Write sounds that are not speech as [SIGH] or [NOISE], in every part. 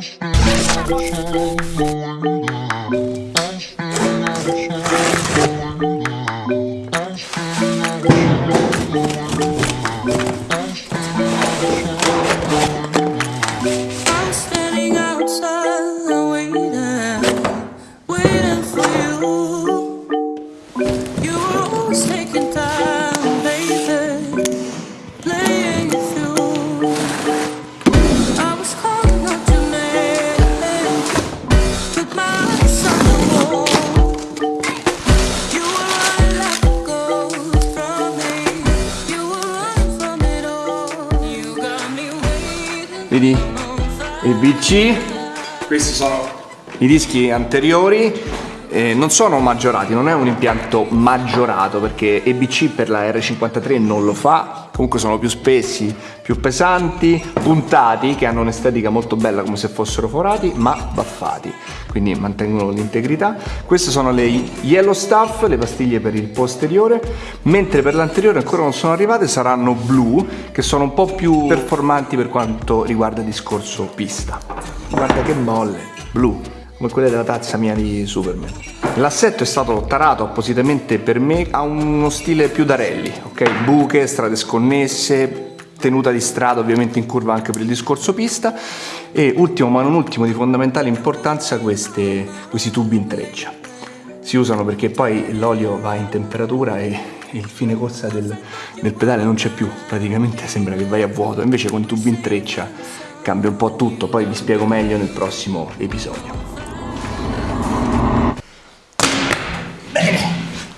Thank you. Vedi? Il BC, questi sono i dischi anteriori, eh, non sono maggiorati, non è un impianto maggiorato perché EBC per la R53 non lo fa, comunque sono più spessi, più pesanti, puntati, che hanno un'estetica molto bella come se fossero forati, ma baffati, quindi mantengono l'integrità. Queste sono le Yellow Stuff, le pastiglie per il posteriore, mentre per l'anteriore ancora non sono arrivate, saranno blu, che sono un po' più performanti per quanto riguarda il discorso pista. Guarda che molle, blu come quelle della tazza mia di Superman. L'assetto è stato tarato appositamente per me, ha uno stile più da rally, ok? Buche, strade sconnesse, tenuta di strada ovviamente in curva anche per il discorso pista e ultimo ma non ultimo di fondamentale importanza queste, questi tubi in treccia. Si usano perché poi l'olio va in temperatura e il fine corsa del, del pedale non c'è più, praticamente sembra che vai a vuoto, invece con i tubi in treccia cambia un po' tutto, poi vi spiego meglio nel prossimo episodio.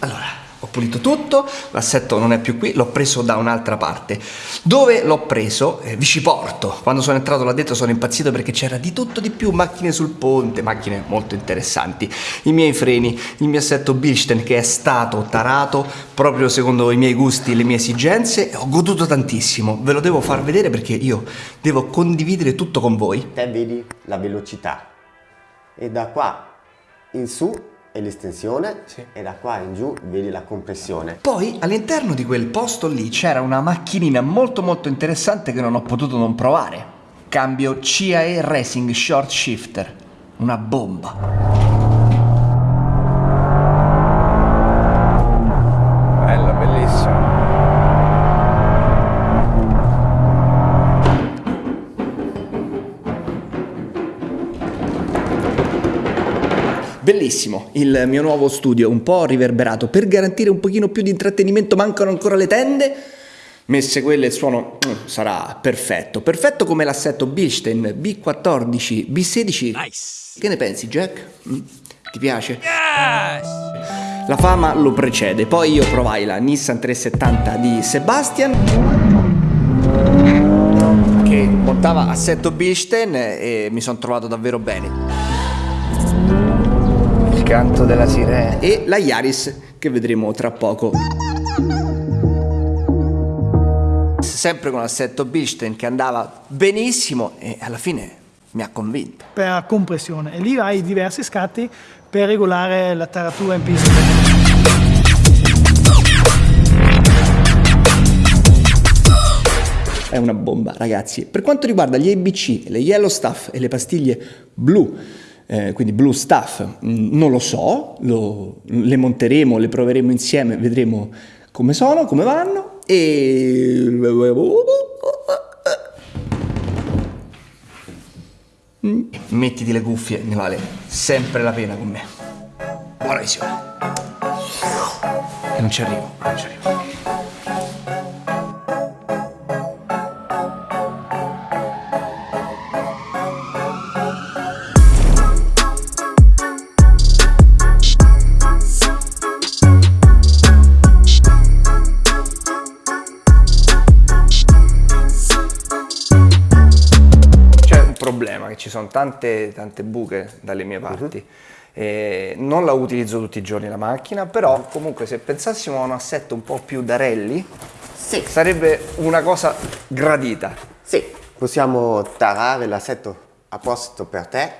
Allora, ho pulito tutto, l'assetto non è più qui, l'ho preso da un'altra parte. Dove l'ho preso? Eh, Viciporto. Quando sono entrato là dentro sono impazzito perché c'era di tutto di più, macchine sul ponte, macchine molto interessanti. I miei freni, il mio assetto Bilstein che è stato tarato proprio secondo i miei gusti e le mie esigenze. Ho goduto tantissimo, ve lo devo far vedere perché io devo condividere tutto con voi. te vedi la velocità e da qua in su è l'estensione Sì. e da qua in giù vedi la compressione. Poi all'interno di quel posto lì c'era una macchinina molto molto interessante che non ho potuto non provare. Cambio CAE Racing Short Shifter. Una bomba. Bellissimo, il mio nuovo studio un po' riverberato. Per garantire un pochino più di intrattenimento mancano ancora le tende? Messe quelle il suono mm, sarà perfetto. Perfetto come l'assetto Bilstein B14 B16 che ne pensi Jack? Mm? ti piace? la fama lo precede. Poi io provai la Nissan 370 di Sebastian che montava assetto Bilstein e mi sono trovato davvero bene canto della sirena. E la Yaris che vedremo tra poco. Sempre con l'assetto Bilstein che andava benissimo e alla fine mi ha convinto. Per compressione. E lì hai diversi scatti per regolare la taratura in pista. è una bomba ragazzi. Per quanto riguarda gli ABC le yellow stuff e le pastiglie blu eh, quindi blue stuff mm, non lo so lo- le monteremo le proveremo insieme vedremo come sono come vanno. E Mm, mettiti le cuffie ne vale sempre la pena con me. Buona visione e non ci arrivo non ci arrivo tante, tante buche dalle mie parti. E non la utilizzo tutti i giorni la macchina, però comunque se pensassimo a un assetto un po' più da rally, Sì, sarebbe una cosa gradita. sì, possiamo tarare l'assetto apposito per te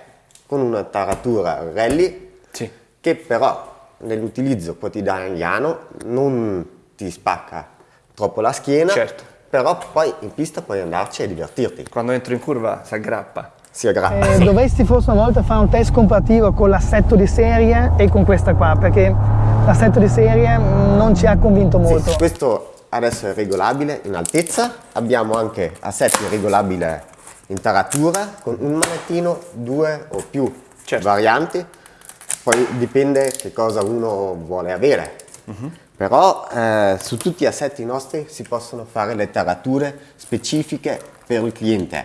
con una taratura rally Sì. che però nell'utilizzo quotidiano non ti spacca troppo la schiena, Certo. però poi in pista puoi andarci e divertirti. Quando entro in curva si aggrappa. Sia grazie. Eh, [LAUGHS] dovresti forse una volta fare un test comparativo con l'assetto di serie e con questa qua, perché l'assetto di serie mm, non ci ha convinto molto. Sì, questo adesso è regolabile in altezza, abbiamo anche assetti regolabili in taratura con un manettino, due o più Certo. varianti, poi dipende che cosa uno vuole avere. Mhm. Però eh, su tutti gli assetti nostri si possono fare le tarature specifiche per il cliente,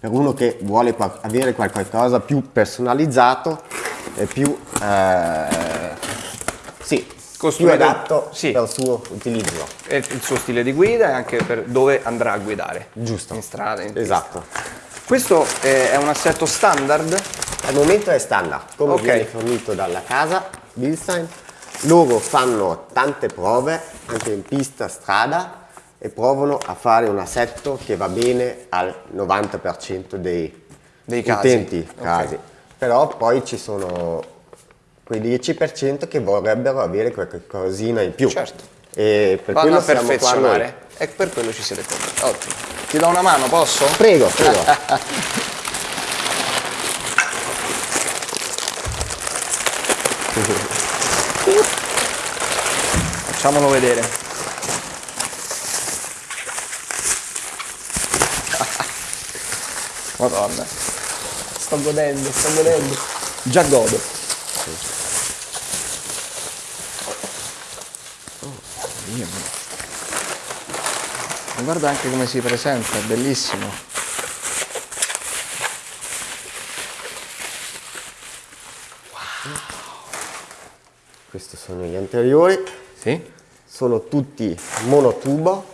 per uno che vuole avere qualcosa più personalizzato e più, eh, sì, più Costruito- adatto sì. il suo utilizzo. E il suo stile di guida e anche per dove andrà a guidare. Giusto. In strada, in pista. Esatto. Questo eh, è un assetto standard? Al momento è standard, come Ok. viene fornito dalla casa Bilstein. Loro fanno tante prove, anche in pista, strada, e provano a fare un assetto che va bene al 90% dei, Dei casi. utenti. Casi. Però poi ci sono quei 10% che vorrebbero avere qualcosina in più. Certo. E per Vanno quello a perfezionare. E per quello ci siete qua. Ottimo. Ti do una mano, posso? Prego, [LAUGHS] prego. Facciamolo vedere. Madonna. Sto godendo, sto godendo. Già godo. Oh, mio. Ma Guarda anche come si presenta, è bellissimo. Questi sono gli anteriori. Sì? sono tutti monotubo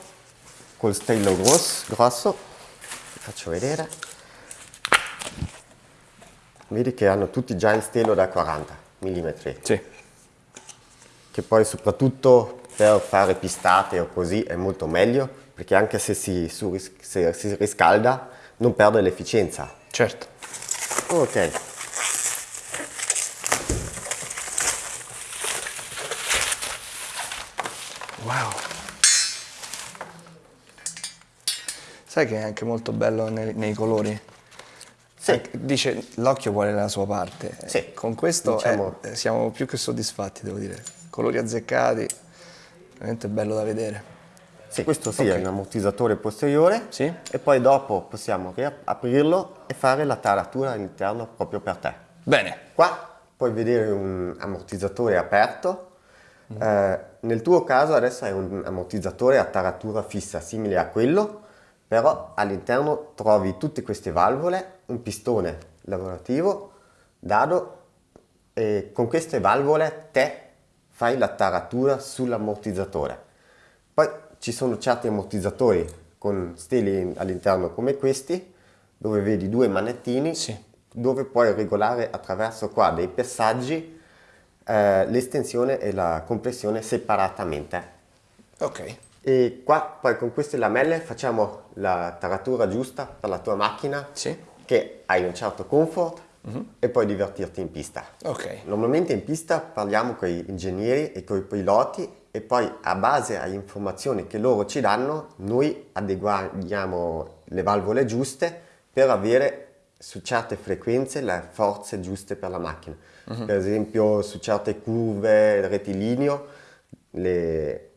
col stello grosso, grosso. Vi faccio vedere vedi che hanno tutti già il stelo da 40 mm Sì. che poi soprattutto per fare pistate o così è molto meglio perché anche se si, surris- se si riscalda non perde l'efficienza Certo. ok Wow. Sai che è anche molto bello nei, nei colori? Sì. Eh, Dice l'occhio vuole la sua parte. Sì. Eh, Con questo Diciamo- eh, siamo più che soddisfatti, devo dire. Colori azzeccati, veramente bello da vedere. Sì, questo sì è un ammortizzatore posteriore Sì. e poi dopo possiamo riaprirlo e fare la taratura all'interno proprio per te. Bene. Qua puoi vedere un ammortizzatore aperto, Eh, nel tuo caso adesso è un ammortizzatore a taratura fissa simile a quello, però all'interno trovi tutte queste valvole, un pistone lavorativo, dado e con queste valvole te fai la taratura sull'ammortizzatore. Poi ci sono certi ammortizzatori con steli all'interno come questi, dove vedi due manettini, Sì. dove puoi regolare attraverso qua dei passaggi eh, l'estensione e la compressione separatamente. Ok. E qua poi con queste lamelle facciamo la taratura giusta per la tua macchina, Sì. che hai un certo comfort e puoi divertirti in pista. Ok. Normalmente in pista parliamo con gli ingegneri e con i piloti e poi a base alle informazioni che loro ci danno noi adeguiamo le valvole giuste per avere su certe frequenze le forze giuste per la macchina. Per esempio su certe curve rettilineo le-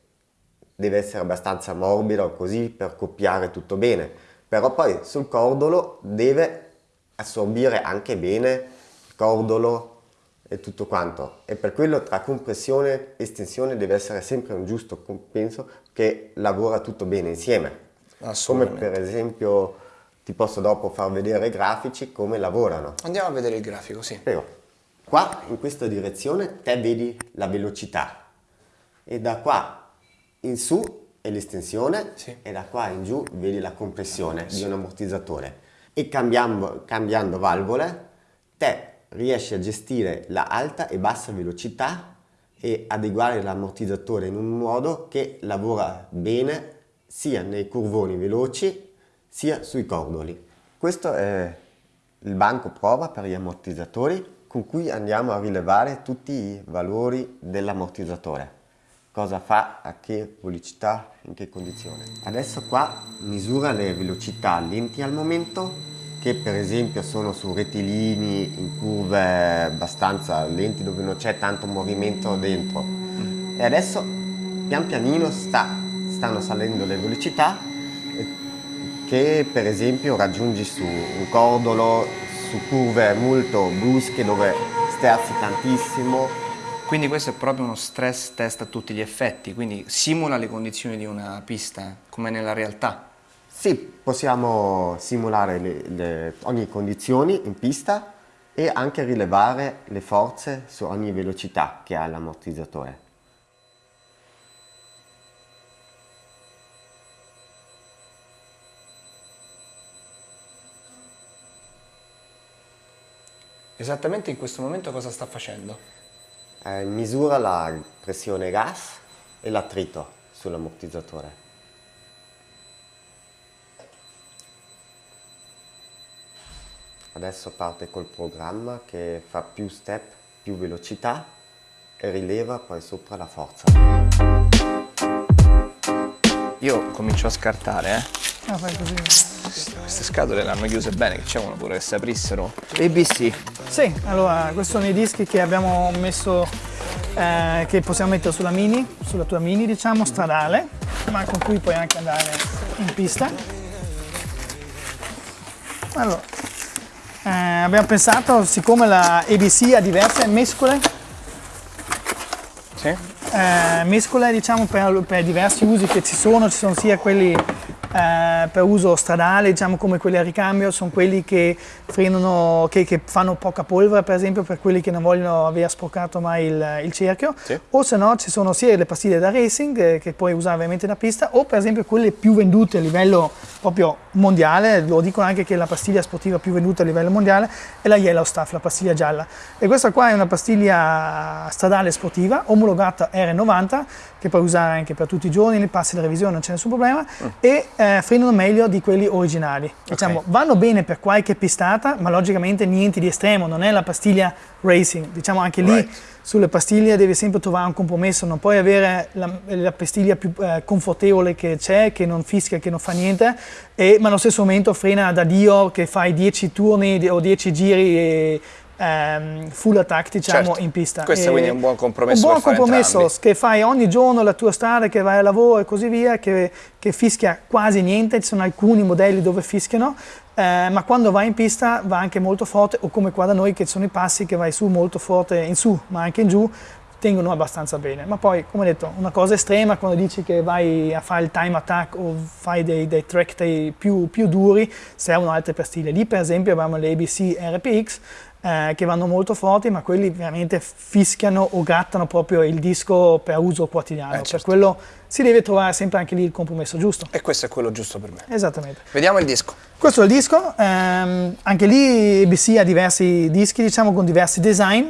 deve essere abbastanza morbido così per copiare tutto bene, però poi sul cordolo deve assorbire anche bene il cordolo e tutto quanto e per quello tra compressione e estensione deve essere sempre un giusto compenso che lavora tutto bene insieme. Come per esempio ti posso dopo far vedere i grafici come lavorano. Andiamo a vedere il grafico, sì. Prego. Qua in questa direzione te vedi la velocità e da qua in su è l'estensione Sì. e da qua in giù vedi la compressione di un ammortizzatore e cambiando, cambiando valvole te riesci a gestire la alta e bassa velocità e adeguare l'ammortizzatore in un modo che lavora bene sia nei curvoni veloci sia sui cordoli. Questo è il banco prova per gli ammortizzatori con cui andiamo a rilevare tutti i valori dell'ammortizzatore. Cosa fa, a che velocità, in che condizione. Adesso qua misura le velocità lenti al momento che per esempio sono su rettilini in curve abbastanza lenti dove non c'è tanto movimento dentro e adesso pian pianino sta, stanno salendo le velocità che per esempio raggiungi su un cordolo su curve molto brusche dove sterzi tantissimo quindi questo è proprio uno stress test a tutti gli effetti, quindi simula le condizioni di una pista come nella realtà. Sì, possiamo simulare le, le, ogni condizione in pista e anche rilevare le forze su ogni velocità che ha l'ammortizzatore. Esattamente in questo momento cosa sta facendo? Eh, misura la pressione gas e l'attrito sull'ammortizzatore. Adesso parte col programma che fa più step, più velocità e rileva poi sopra la forza. Io comincio a scartare, eh. Ah, fai così. Queste scatole le hanno chiuse bene, che c'è uno pure che si aprissero. ABC. Sì, allora, questi sono i dischi che abbiamo messo, eh, che possiamo mettere sulla Mini, sulla tua Mini diciamo, stradale, ma con cui puoi anche andare in pista. Allora, eh, abbiamo pensato, siccome la ABC ha diverse mescole, Sì? eh, mescole diciamo per, per diversi usi che ci sono, ci sono sia quelli eh, per uso stradale, diciamo come quelli a ricambio, sono quelli che frenano, che, che fanno poca polvere per esempio per quelli che non vogliono aver sporcato mai il, il cerchio, Sì. o se no ci sono sia le pastiglie da racing eh, che puoi usare ovviamente da pista, o per esempio quelle più vendute a livello proprio mondiale, lo dicono anche che la pastiglia sportiva più venduta a livello mondiale è la Yellow Stuff, la pastiglia gialla. E questa qua è una pastiglia stradale sportiva, omologata R90, che puoi usare anche per tutti i giorni, nei passi di revisione non c'è nessun problema, e eh, frenano meglio di quelli originali. Diciamo, vanno bene per qualche pistata, ma logicamente niente di estremo, non è la pastiglia racing. Diciamo anche lì Right. sulle pastiglie devi sempre trovare un compromesso, non puoi avere la, la pastiglia più eh, confortevole che c'è, che non fischia, che non fa niente, e, ma allo stesso momento frena da Dio che fai 10 turni o 10 giri e, ehm, full attack diciamo Certo. in pista. Questo E- quindi è un buon compromesso Un buon compromesso entrambi. che fai ogni giorno la tua strada, che vai al lavoro e così via, che, che fischia quasi niente, ci sono alcuni modelli dove fischiano, eh, ma quando vai in pista va anche molto forte, o come qua da noi che ci sono i passi che vai su molto forte in su, ma anche in giù, tengono abbastanza bene. Ma poi, come detto, una cosa estrema quando dici che vai a fare il time attack o fai dei, dei track day più, più duri, servono altre pastiglie. Lì per esempio abbiamo le ABC RPX, eh, che vanno molto forti, ma quelli veramente fischiano o grattano proprio il disco per uso quotidiano. Eh, Per certo. quello si deve trovare sempre anche lì il compromesso giusto. E questo è quello giusto per me. Esattamente. Vediamo il disco. Questo è il disco, ehm, anche lì ABC ha diversi dischi, diciamo con diversi design.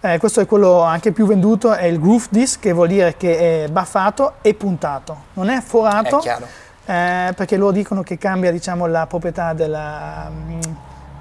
Eh, questo è quello anche più venduto, è il groove disc, che vuol dire che è baffato e puntato. Non è forato, È chiaro. eh, perché loro dicono che cambia diciamo, la proprietà della, mm,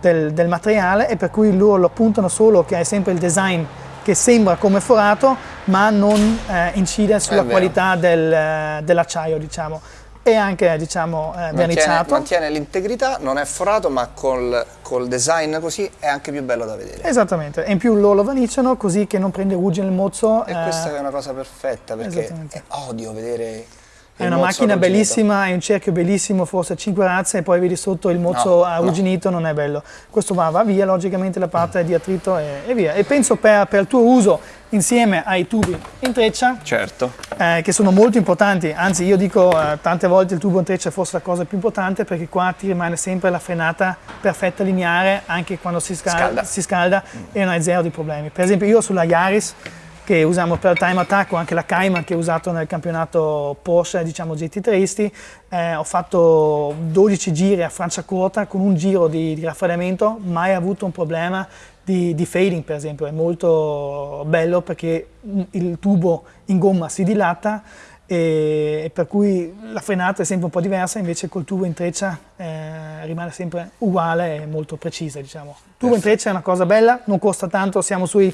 del, del materiale e per cui loro lo puntano solo che hai sempre il design che sembra come forato ma non eh, incide sulla qualità del, eh, dell'acciaio diciamo e anche diciamo eh, Mantiene, verniciato. mantiene l'integrità, non è forato, ma col, col design così è anche più bello da vedere. Esattamente, e in più loro lo verniciano così che non prende ruggine il mozzo. E eh, questa è una cosa perfetta perché odio vedere. È una macchina arrugginito. bellissima, è un cerchio bellissimo, forse 5 razze e poi vedi sotto il mozzo No, arrugginito, non è bello. Questo va, va via logicamente la parte di attrito e, e via. E penso per, per il tuo uso insieme ai tubi in treccia, Certo. eh, che sono molto importanti, anzi io dico eh, tante volte il tubo in treccia è forse la cosa più importante perché qua ti rimane sempre la frenata perfetta lineare anche quando si scalda, Scalda. si scalda e non hai zero di problemi. Per esempio io sulla Yaris che usiamo per time attack o anche la Cayman che ho usato nel campionato Porsche diciamo GT3isti eh, ho fatto 12 giri a Franciacorta con un giro di, di raffreddamento mai avuto un problema di, di fading per esempio. È molto bello perché il tubo in gomma si dilata e, e, per cui la frenata è sempre un po' diversa, invece col tubo in treccia eh, rimane sempre uguale e molto precisa. Diciamo. Il tubo in treccia è una cosa bella, non costa tanto, siamo sui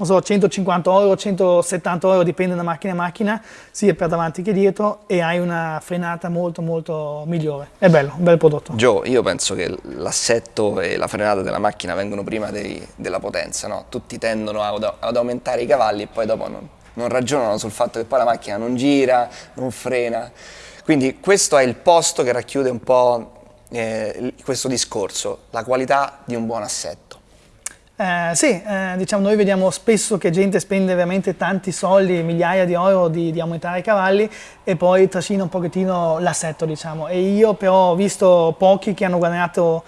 so, 150 euro, 170 euro, dipende da macchina a macchina, sia per davanti che dietro e hai una frenata molto molto migliore. È bello, un bel prodotto. Joe, io penso che l'assetto e la frenata della macchina vengono prima dei, della potenza, no? Tutti tendono ad, ad aumentare i cavalli e poi dopo non non ragionano sul fatto che poi la macchina non gira, non frena. Quindi questo è il posto che racchiude un po' eh, questo discorso, la qualità di un buon assetto. Eh, sì, eh, diciamo noi vediamo spesso che gente spende veramente tanti soldi, migliaia di euro di, di aumentare i cavalli e poi trascina un pochettino l'assetto diciamo e io però ho visto pochi che hanno guadagnato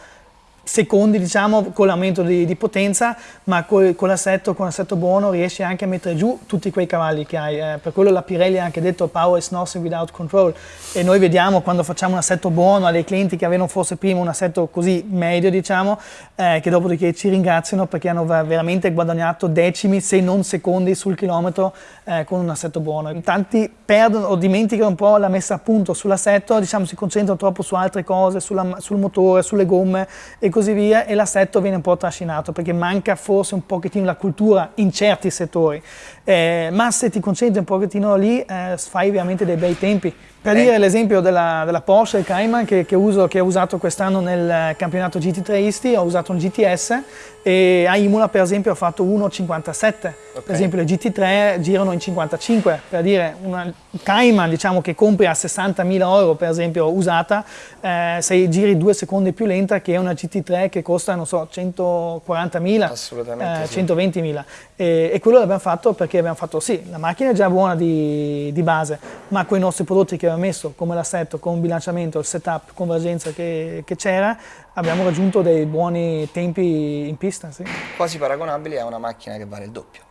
secondi diciamo con l'aumento di, di, potenza ma con, con l'assetto buono riesci anche a mettere giù tutti quei cavalli che hai eh, per quello la Pirelli ha anche detto power is nothing without control. E noi vediamo quando facciamo un assetto buono a clienti che avevano forse prima un assetto così medio diciamo eh, che dopodiché ci ringraziano perché hanno veramente guadagnato decimi se non secondi sul chilometro eh, con un assetto buono. Tanti perdono o dimenticano un po' la messa a punto sull'assetto diciamo si concentrano troppo su altre cose sulla, sul motore sulle gomme e così così via e l'assetto viene un po' trascinato perché manca forse un pochettino la cultura in certi settori, eh, ma se ti concentri un pochettino lì eh, fai veramente dei bei tempi. Per eh. dire l'esempio della, della, Porsche, Cayman, che, che, uso, che ho usato quest'anno nel campionato GT3isti, ho usato un GTS e a Imola per esempio ho fatto 1,57, okay. per esempio le GT3 girano in 55, per dire una Cayman diciamo che compri a 60.000 euro per esempio usata, eh, se giri due secondi più lenta che una GT3 che costa non so 140.000, eh, 120.000 e, e, quello l'abbiamo fatto perché abbiamo fatto sì, la macchina è già buona di, di base, ma con i nostri prodotti che aveva messo come l'assetto, con il bilanciamento, il setup, convergenza che, che c'era, abbiamo raggiunto dei buoni tempi in pista. Sì. Quasi paragonabili a una macchina che vale il doppio.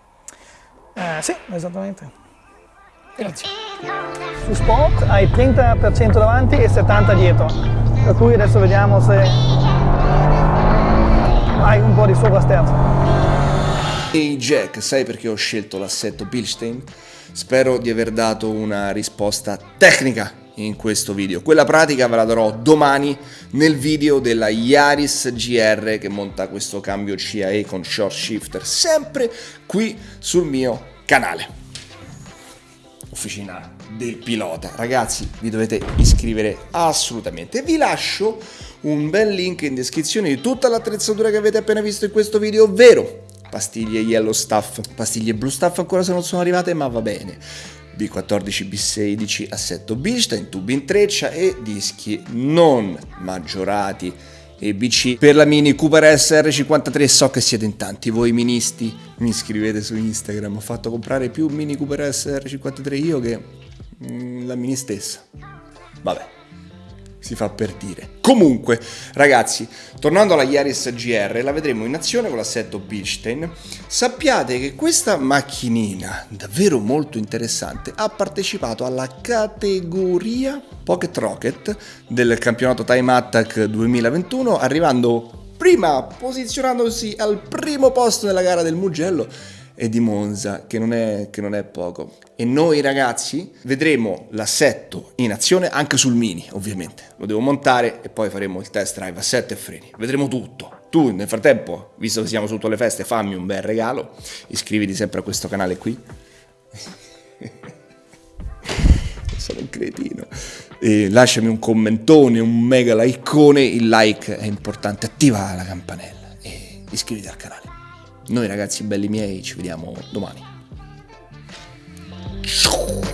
Eh, sì, esattamente. Grazie. Su Sport hai 30% davanti e 70% dietro, per cui adesso vediamo se hai un po' di sovrasterzo. Ehi Jack, sai perché ho scelto l'assetto Bilstein? Spero di aver dato una risposta tecnica in questo video. Quella pratica ve la darò domani nel video della Yaris GR che monta questo cambio CAE con short shifter, sempre qui sul mio canale. Officina del pilota. Ragazzi, vi dovete iscrivere assolutamente. Vi lascio un bel link in descrizione di tutta l'attrezzatura che avete appena visto in questo video, ovvero pastiglie yellow stuff, pastiglie blue stuff ancora se non sono arrivate, ma va bene. B14, B16, assetto Bilstein, tubi in treccia e dischi non maggiorati. E BC per la Mini Cooper SR53 so che siete in tanti voi ministi. Mi scrivete su Instagram ho fatto comprare più Mini Cooper SR53 io che mm, la Mini stessa. Vabbè si fa per dire. Comunque, ragazzi, tornando alla Yaris GR, la vedremo in azione con l'assetto Bilstein. Sappiate che questa macchinina, davvero molto interessante, ha partecipato alla categoria Pocket Rocket del campionato Time Attack 2021, arrivando prima, posizionandosi al primo posto nella gara del Mugello e di Monza, che non, è, che non è poco. E noi ragazzi vedremo l'assetto in azione anche sul Mini, ovviamente. Lo devo montare e poi faremo il test drive assetto e freni. Vedremo tutto. Tu nel frattempo, visto che siamo sotto le feste, fammi un bel regalo. Iscriviti sempre a questo canale qui. [LAUGHS] Sono un cretino. E lasciami un commentone, un mega likeone. Il like è importante. Attiva la campanella e iscriviti al canale. Noi ragazzi belli miei ci vediamo domani. Ciao.